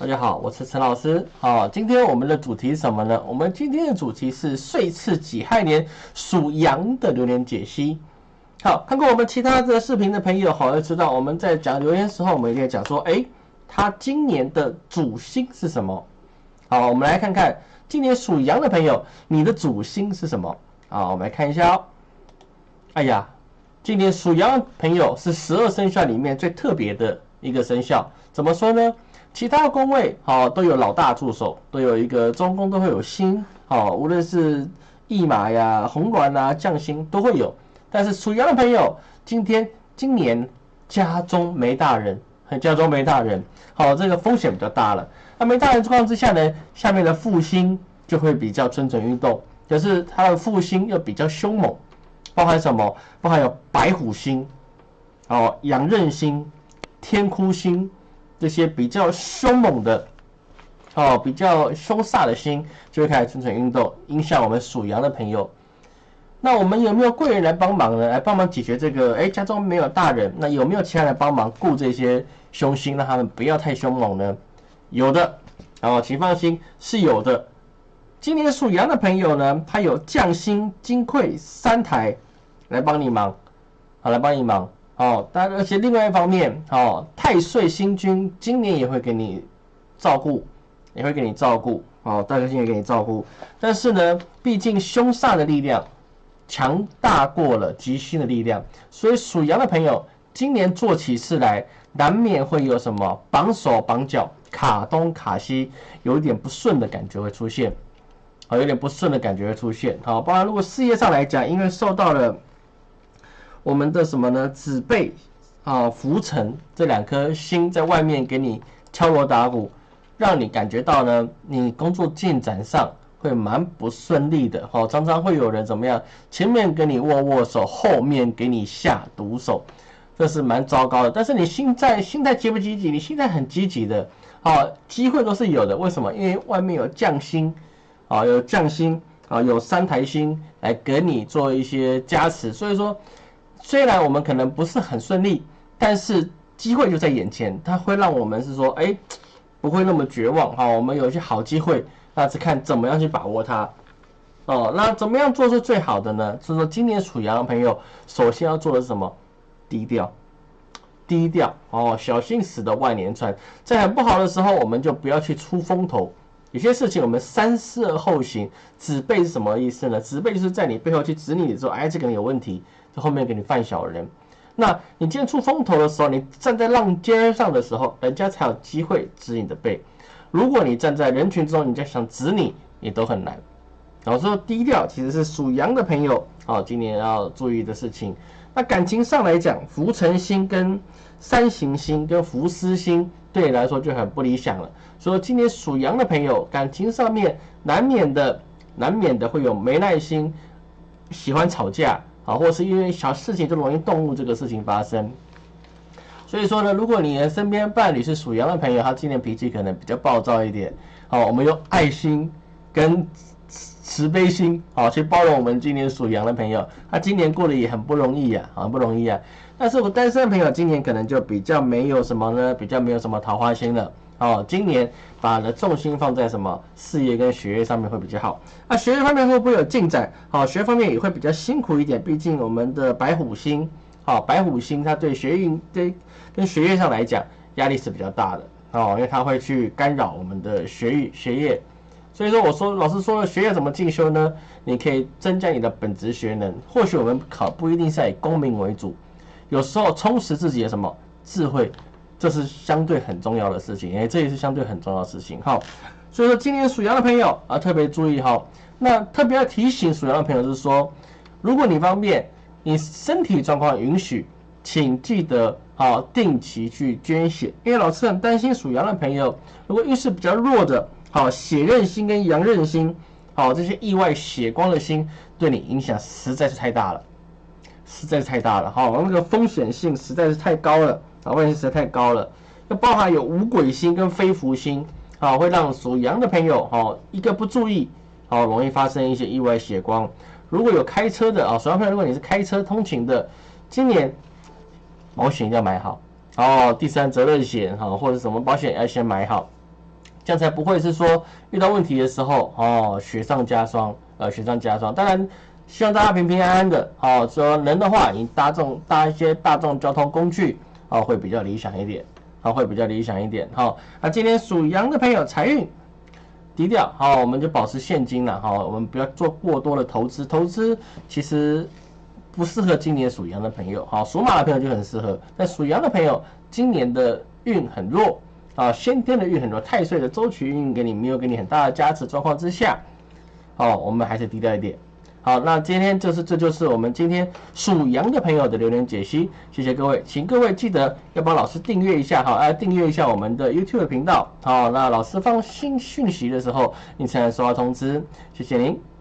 大家好，我是陈老师。好，今天我们的主题是什么呢？我们今天的主题是岁次己亥年属羊的流年解析。好，看过我们其他的视频的朋友，好，要知道我们在讲流年时候，我们一定要讲说，哎，他今年的主星是什么？好，我们来看看今年属羊的朋友，你的主星是什么？啊，我们来看一下哦。哎呀，今年属羊的朋友是十二生肖里面最特别的一个生肖，怎么说呢？其他的宫位好都有老大助手，都有一个中宫都会有星，好，无论是驿马呀、红鸾啊、将星都会有。但是属羊的朋友，今天今年家中没大人，家中没大人，好，这个风险比较大了。那没大人状况之下呢，下面的副星就会比较蠢蠢欲动，可是它的副星又比较凶猛，包含什么？包含有白虎星，哦，羊刃星、天哭星。这些比较凶猛的，哦，比较凶煞的星就会开始蠢蠢欲动，影响我们属羊的朋友。那我们有没有贵人来帮忙呢？来帮忙解决这个？哎，家中没有大人，那有没有其他人帮忙顾这些凶星，让他们不要太凶猛呢？有的，哦，请放心，是有的。今年属羊的朋友呢，他有将星金匮三台来帮你忙，好，来帮你忙。哦，但而且另外一方面，哦，太岁星君今年也会给你照顾，也会给你照顾，哦，大家星也给你照顾。但是呢，毕竟凶煞的力量强大过了吉星的力量，所以属羊的朋友今年做起事来，难免会有什么绑手绑脚、卡东卡西，有一点不顺的感觉会出现，啊，有点不顺的感觉会出现。好，包括如果事业上来讲，因为受到了。我们的什么呢？子背啊、浮沉这两颗星在外面给你敲锣打鼓，让你感觉到呢，你工作进展上会蛮不顺利的。哦，常常会有人怎么样？前面跟你握握手，后面给你下毒手，这是蛮糟糕的。但是你心在心态积不积极？你心态很积极的，好，机会都是有的。为什么？因为外面有将星，啊，有将星啊，有三台星来给你做一些加持，所以说。虽然我们可能不是很顺利，但是机会就在眼前，它会让我们是说，哎，不会那么绝望哈。我们有一些好机会，那是看怎么样去把握它。哦，那怎么样做是最好的呢？是说今年属羊的朋友，首先要做的是什么？低调，低调哦，小心驶得万年船。在很不好的时候，我们就不要去出风头。有些事情我们三思而后行。指背是什么意思呢？指背就是在你背后去指你的时候，哎，这个人有问题。后面给你犯小人，那你今天出风头的时候，你站在浪尖上的时候，人家才有机会指你的背。如果你站在人群中，人家想指你，你都很难。然后说低调，其实是属羊的朋友啊，今年要注意的事情。那感情上来讲，浮沉星跟三行星跟浮思星对你来说就很不理想了。所以今年属羊的朋友，感情上面难免的、难免的会有没耐心，喜欢吵架。啊，或是因为小事情就容易动怒这个事情发生，所以说呢，如果你的身边伴侣是属羊的朋友，他今年脾气可能比较暴躁一点。好，我们用爱心跟慈悲心，好去包容我们今年属羊的朋友。他今年过得也很不容易呀，很不容易啊。但是我单身的朋友今年可能就比较没有什么呢，比较没有什么桃花心了。哦，今年把的重心放在什么事业跟学业上面会比较好。那学业方面会不会有进展？好，学业方面也会比较辛苦一点，毕竟我们的白虎星，好，白虎星它对学运对跟学业上来讲压力是比较大的哦，因为它会去干扰我们的学业学业。所以说，我说老师说了，学业怎么进修呢？你可以增加你的本职学能。或许我们考不一定是以功名为主，有时候充实自己的什么智慧。这是相对很重要的事情，哎，这也是相对很重要的事情，好，所以说今年属羊的朋友啊，特别注意哈。那特别要提醒属羊的朋友，就是说，如果你方便，你身体状况允许，请记得啊，定期去捐血，因为老师很担心属羊的朋友，如果运势比较弱的，好，血刃星跟阳刃星，好，这些意外血光的星，对你影响实在是太大了，实在是太大了，好，那个风险性实在是太高了。啊，危险实在太高了，要包含有五鬼星跟飞福星，啊，会让属羊的朋友，哈，一个不注意，好，容易发生一些意外血光。如果有开车的啊，属羊朋友，如果你是开车通勤的，今年保险要买好，哦，第三责任险，哈，或者什么保险要先买好。这样才不会是说遇到问题的时候哦雪上加霜，呃雪上加霜。当然希望大家平平安安的，哦说能的话，你搭众搭一些大众交通工具，哦会比较理想一点，哦会比较理想一点。好，那今天属羊的朋友财运低调，好我们就保持现金了，哈我们不要做过多的投资，投资其实不适合今年属羊的朋友，好属马的朋友就很适合，但属羊的朋友今年的运很弱。啊，先天的运很弱，太岁的周期运给你没有给你很大的加持状况之下，哦，我们还是低调一点。好，那今天就是这就是我们今天属羊的朋友的留言解析，谢谢各位，请各位记得要帮老师订阅一下哈，来订阅一下我们的 YouTube 频道。好，那老师放新讯息的时候，你才能收到通知，谢谢您。